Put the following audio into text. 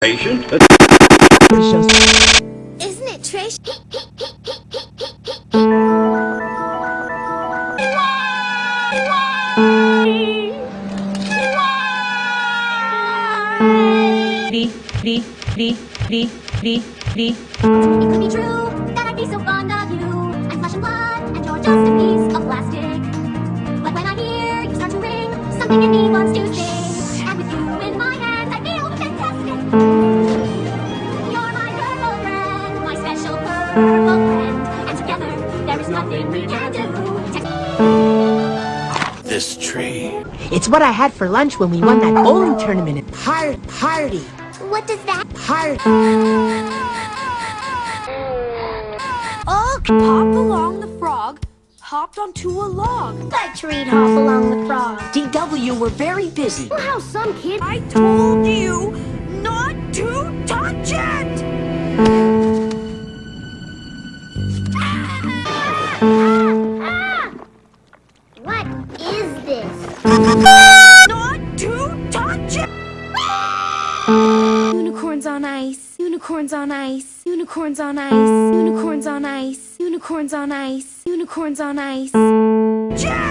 Patient. Isn't it Trish? It could be true that I'd be so fond of you. I'm flesh and blood, and you're just a piece of plastic. But when I hear you start to ring, something in me wants to sing. Friend. And together, there is nothing we can do. This tree. It's what I had for lunch when we won that bowling tournament at par party. What does that? Party. Oh, Hop along the frog hopped onto a log. Let tree hop along the frog. DW, we're very busy. How some kid. I told you not to touch it! This? Not to touch it! Unicorns on ice, unicorns on ice, unicorns on ice, unicorns on ice, unicorns on ice, unicorns on ice. Jack!